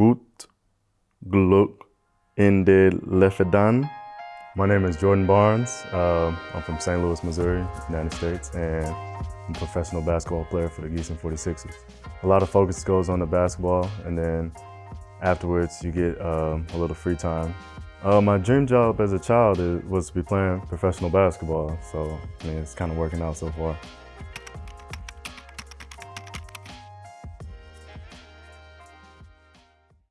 Gut Glück in der Lefedan. My name is Jordan Barnes. Uh, I'm from St. Louis, Missouri, United States, and I'm a professional basketball player for the Giessen 46ers. A lot of focus goes on the basketball, and then afterwards you get um, a little free time. Uh, my dream job as a child was to be playing professional basketball, so I mean, it's kind of working out so far.